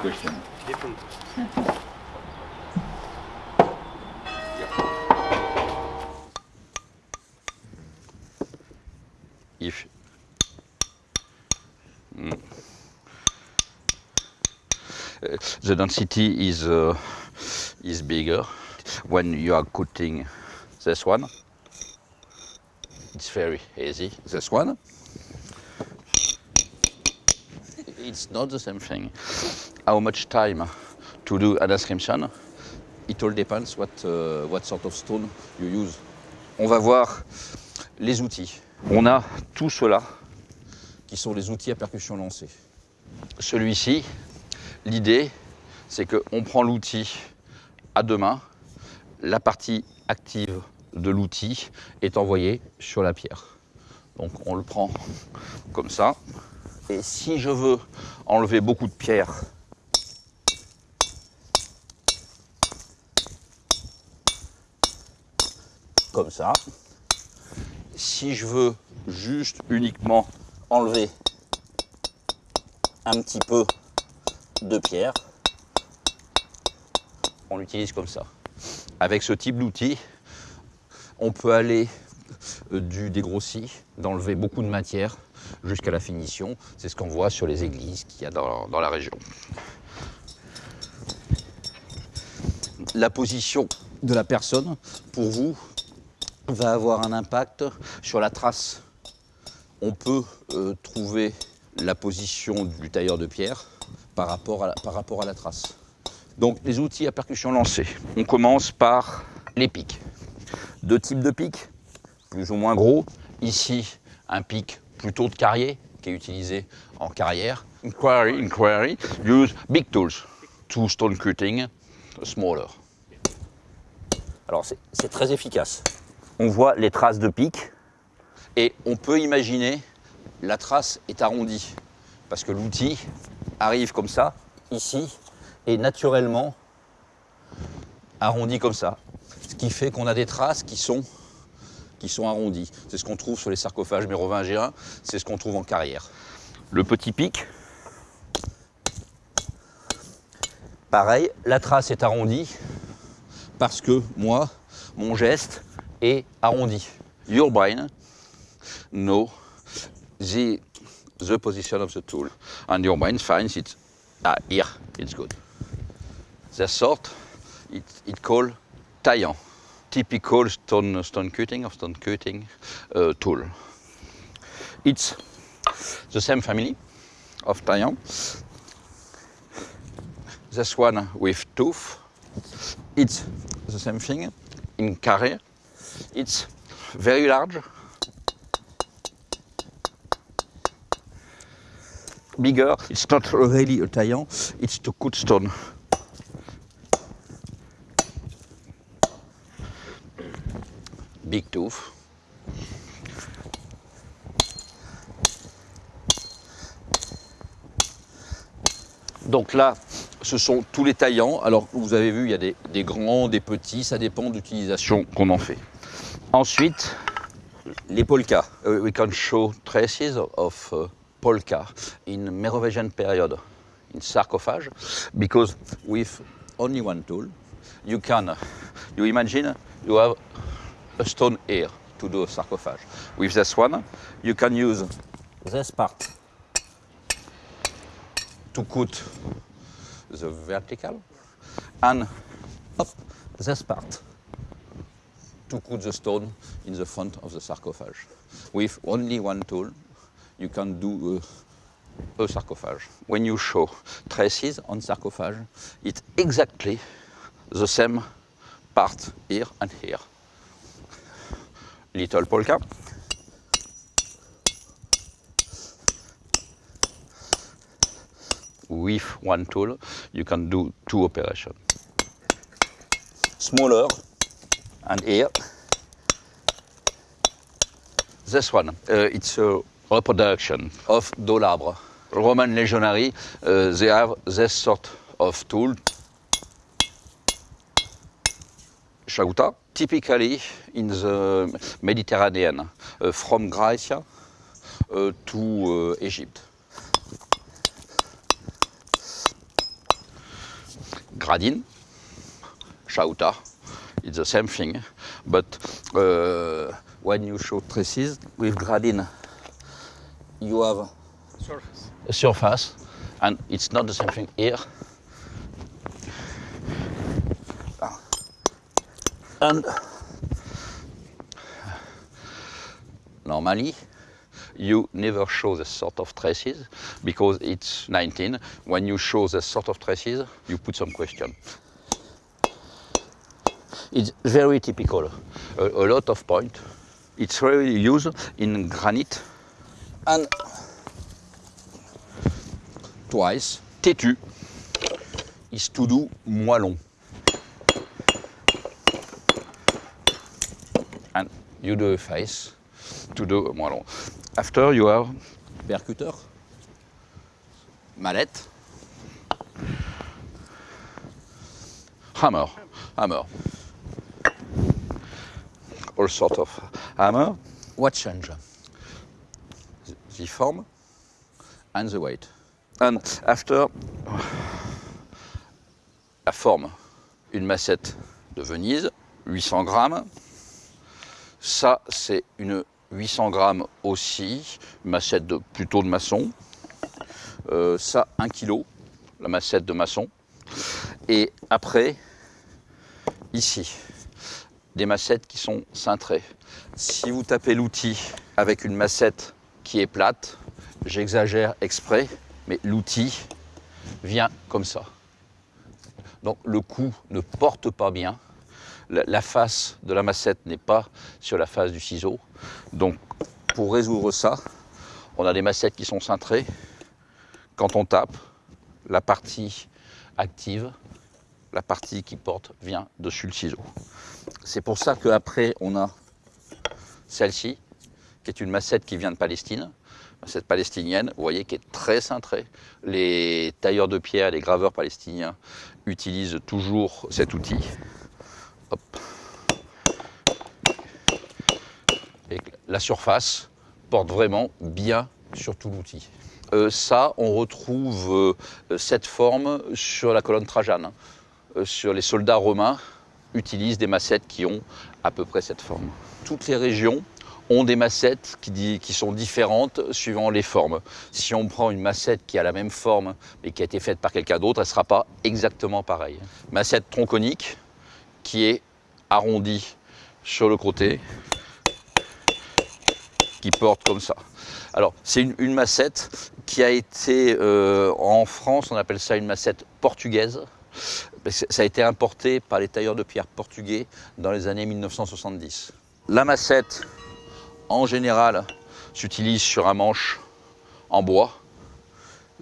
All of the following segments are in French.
question. If Mm. The density is uh, is bigger when you are cutting this one. It's very easy. This one. It's not the same thing. How much time to do an inscription? It all depends what uh, what sort of stone you use. On va voir les outils. On a tout cela qui sont les outils à percussion lancée. Celui-ci, l'idée, c'est qu'on prend l'outil à deux mains, la partie active de l'outil est envoyée sur la pierre. Donc on le prend comme ça. Et si je veux enlever beaucoup de pierre, comme ça. Si je veux juste uniquement enlever un petit peu de pierre, on l'utilise comme ça. Avec ce type d'outil, on peut aller euh, du dégrossi, d'enlever beaucoup de matière jusqu'à la finition. C'est ce qu'on voit sur les églises qu'il y a dans, dans la région. La position de la personne, pour vous, va avoir un impact sur la trace. On peut euh, trouver la position du tailleur de pierre par rapport, à la, trace. Donc les outils à percussion lancée. On commence par les pics. Deux types de pics, plus ou moins gros. Ici, un pic plutôt de carrier qui est utilisé en carrière. Inquiry, inquiry, use big tools to stone cutting smaller. Alors c'est très efficace. On voit les traces de pic et on peut imaginer la trace est arrondie parce que l'outil arrive comme ça, ici, et naturellement arrondi comme ça. Ce qui fait qu'on a des traces qui sont, qui sont arrondies. C'est ce qu'on trouve sur les sarcophages mérovingiens, c'est ce qu'on trouve en carrière. Le petit pic, pareil, la trace est arrondie parce que moi, mon geste est arrondi. Your brain knows the, the position of the tool and your brain finds it, ah, here, it's good. The sort, it, it called taillant, typical stone, stone cutting or stone cutting uh, tool. It's the same family of taillant. This one with tooth, it's the same thing in carré. It's very large, bigger. It's not really a taillant, it's to cut stone. Big tooth. Donc là, ce sont tous les taillants. Alors, vous avez vu, il y a des, des grands, des petits, ça dépend de l'utilisation qu'on en fait. Ensuite, les polkas. Uh, we can show traces of uh, polka in Merovingian period in sarcophage because with only one tool, you can, you imagine, you have a stone here to do a sarcophage. With this one, you can use this part to cut the vertical and up this part to cut the stone in the front of the sarcophage. With only one tool, you can do a, a sarcophage. When you show traces on sarcophage, it's exactly the same part here and here. Little polka. With one tool, you can do two operations. Smaller, and here, this one, uh, it's a reproduction of Dolabre. Roman legionary, uh, they have this sort of tool. Shaguta, typically in the Mediterranean, uh, from Greece uh, to Egypt. gradine, chauta, it's the same thing. But uh, when you show traces with gradine, you have Surface. a surface, and it's not the same thing here. And normally, you never show this sort of traces because it's 19. When you show this sort of traces, you put some question. It's very typical. A, a lot of point. It's really used in granite and twice. Têtu is to do moellon. And you do a face to do a moellon. After you have percuteur, mallette, hammer, hammer. All sort of hammer. What change? The form and the weight. And after la forme, une massette de Venise, 800 grammes. Ça, c'est une 800 grammes aussi, une massette de, plutôt de maçon. Euh, ça, 1 kg, la massette de maçon. Et après, ici, des massettes qui sont cintrées. Si vous tapez l'outil avec une massette qui est plate, j'exagère exprès, mais l'outil vient comme ça. Donc le coup ne porte pas bien. La, face de la massette n'est pas sur la face du ciseau. Donc pour résoudre ça, on a des massettes qui sont cintrées. Quand on tape, la partie active, la partie qui porte vient dessus le ciseau. C'est pour ça qu'après on a celle-ci, qui est une massette qui vient de Palestine, massette palestinienne, vous voyez, qui est très cintrée. Les tailleurs de pierre, les graveurs palestiniens utilisent toujours cet outil. La surface porte vraiment bien sur tout l'outil. Euh, ça, on retrouve euh, cette forme sur la colonne Trajane. Euh, sur les soldats romains, utilisent des massettes qui ont à peu près cette forme. Toutes les régions ont des massettes qui, sont différentes suivant les formes. Si on prend une massette qui a la même forme mais qui a été faite par quelqu'un d'autre, elle ne sera pas exactement pareille. Massette tronconique qui est arrondie sur le côté, qui porte comme ça. Alors, c'est une, une massette qui a été, euh, en France, on appelle ça une massette portugaise. Ça a été importé par les tailleurs de pierre portugais dans les années 1970. La massette, en général, s'utilise sur un manche en bois.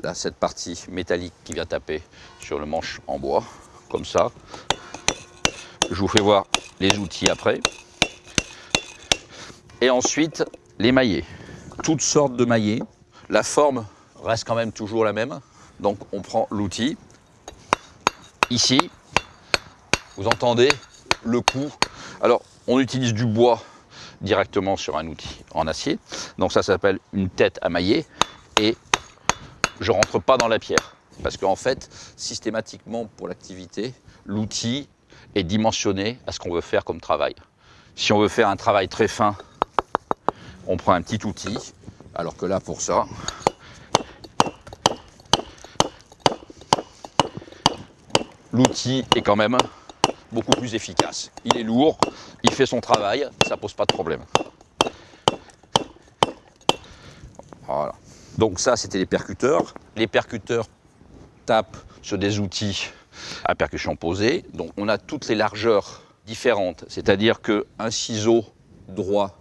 Là, cette partie métallique qui vient taper sur le manche en bois, comme ça. Je vous fais voir les outils après. Et ensuite, les maillets. Toutes sortes de maillets. La forme reste quand même toujours la même. Donc, on prend l'outil. Ici, vous entendez le coup. Alors, on utilise du bois directement sur un outil en acier. Donc ça s'appelle une tête à mailler. Et je rentre pas dans la pierre. Parce qu'en fait, systématiquement pour l'activité, l'outil est dimensionné à ce qu'on veut faire comme travail. Si on veut faire un travail très fin, on prend un petit outil. Alors que là, pour ça, l'outil est quand même beaucoup plus efficace. Il est lourd, il fait son travail, ça pose pas de problème. Voilà. Donc ça, c'était les percuteurs. Les percuteurs tapent sur des outils à percussion posée. Donc on a toutes les largeurs différentes. C'est-à-dire qu'un ciseau droit,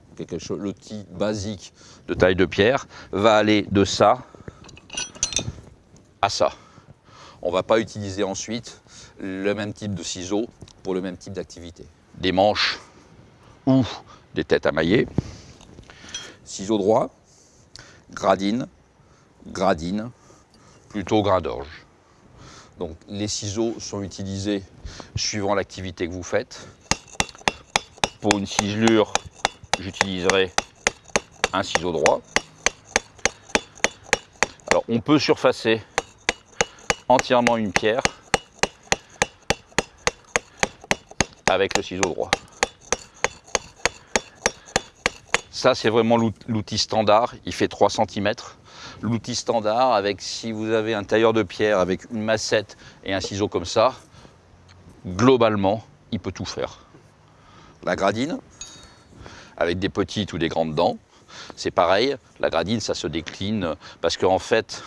l'outil basique de taille de pierre, va aller de ça à ça. On ne va pas utiliser ensuite le même type de ciseaux pour le même type d'activité. Des manches ou des têtes à mailler. Ciseaux droit, gradine, gradine, plutôt grain d'orge. Donc les ciseaux sont utilisés suivant l'activité que vous faites. Pour une ciselure, j'utiliserai un ciseau droit. Alors on peut surfacer entièrement une pierre avec le ciseau droit. Ça, c'est vraiment l'outil standard. Il fait 3 cm. L'outil standard, avec si vous avez un tailleur de pierre avec une massette et un ciseau comme ça, globalement, il peut tout faire. La gradine, avec des petites ou des grandes dents, c'est pareil, la gradine, ça se décline parce qu'en fait,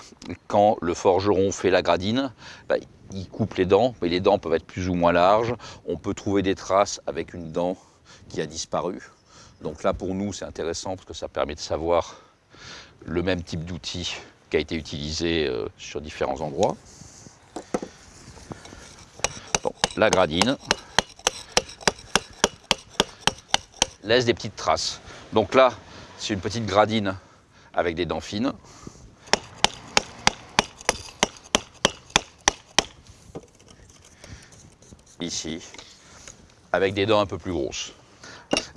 quand le forgeron fait la gradine, bah, il coupe les dents, mais les dents peuvent être plus ou moins larges. On peut trouver des traces avec une dent qui a disparu. Donc là, pour nous, c'est intéressant parce que ça permet de savoir le même type d'outil qui a été utilisé euh, sur différents endroits. la gradine laisse des petites traces. Donc là, c'est une petite gradine avec des dents fines. Ici, avec des dents un peu plus grosses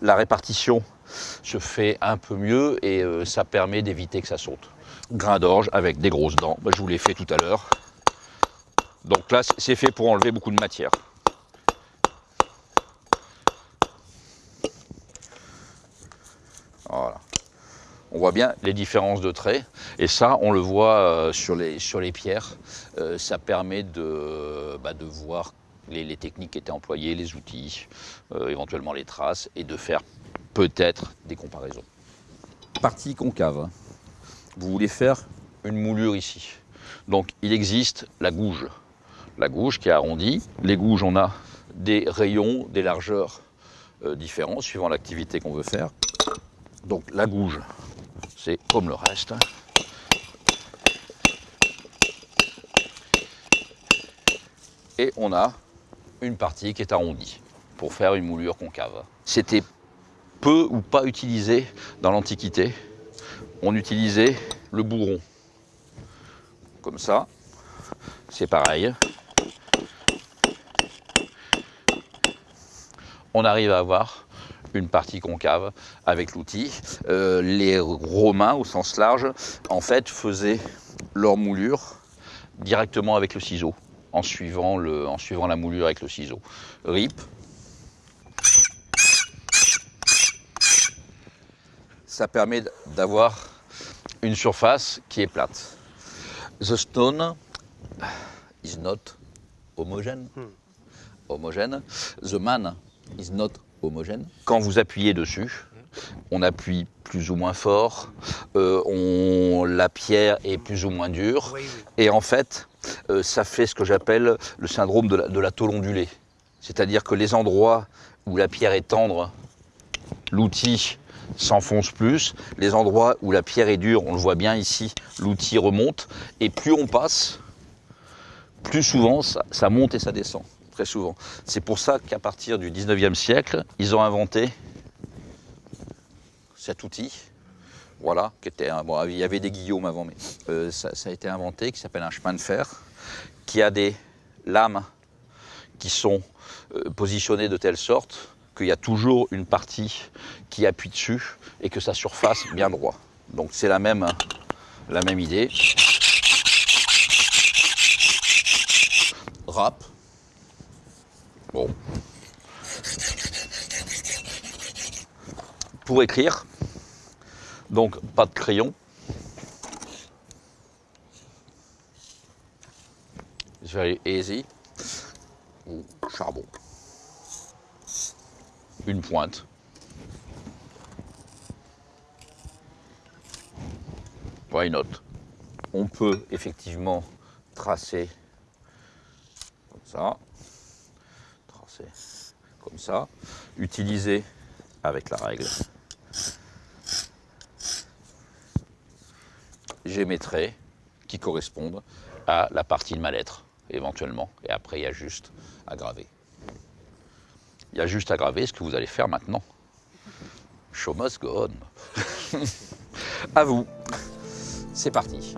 la répartition se fait un peu mieux et euh, ça permet d'éviter que ça saute. Grain d'orge avec des grosses dents, bah, je vous l'ai fait tout à l'heure. Donc là, c'est fait pour enlever beaucoup de matière. Voilà. On voit bien les différences de traits. Et ça, on le voit euh, sur, les, sur les pierres. Euh, ça permet de, bah, de voir les, techniques qui étaient employées, les outils, euh, éventuellement les traces, et de faire peut-être des comparaisons. Partie concave. Vous voulez faire une moulure ici. Donc il existe la gouge. La gouge qui est arrondie. Les gouges, on a des rayons, des largeurs euh, différents suivant l'activité qu'on veut faire. Donc la gouge, c'est comme le reste. Et on a une partie qui est arrondie pour faire une moulure concave. C'était peu ou pas utilisé dans l'Antiquité. On utilisait le bourron. Comme ça, c'est pareil. On arrive à avoir une partie concave avec l'outil. Euh, les Romains, au sens large, en fait, faisaient leur moulure directement avec le ciseau en suivant, le, en suivant la moulure avec le ciseau. Rip. Ça permet d'avoir une surface qui est plate. The stone is not homogène. Hmm. Homogène. The man is not homogène. Quand vous appuyez dessus, on appuie plus ou moins fort, euh, on, la pierre est plus ou moins dure, et en fait, euh, ça fait ce que j'appelle le syndrome de la, de tôle ondulée. C'est-à-dire que les endroits où la pierre est tendre, l'outil s'enfonce plus. Les endroits où la pierre est dure, on le voit bien ici, l'outil remonte. Et plus on passe, plus souvent ça, monte et ça descend, très souvent. C'est pour ça qu'à partir du 19e siècle, ils ont inventé cet outil. Voilà, qui était bon, il y avait des guillaumes avant, mais euh, ça, a été inventé, qui s'appelle un chemin de fer, qui a des lames qui sont euh, positionnées de telle sorte qu'il y a toujours une partie qui appuie dessus et que sa surface bien droit. Donc c'est la même, la même idée. Rap. Bon. Pour écrire, donc pas de crayon. Very easy. Ou charbon. Une pointe. Why not? On peut effectivement tracer comme ça, tracer comme ça, utiliser avec la règle j'émettrai qui correspondent à la partie de ma lettre, éventuellement. Et après, il y a juste à graver. Il y a juste à graver ce que vous allez faire maintenant. Show must go on. à vous. C'est parti.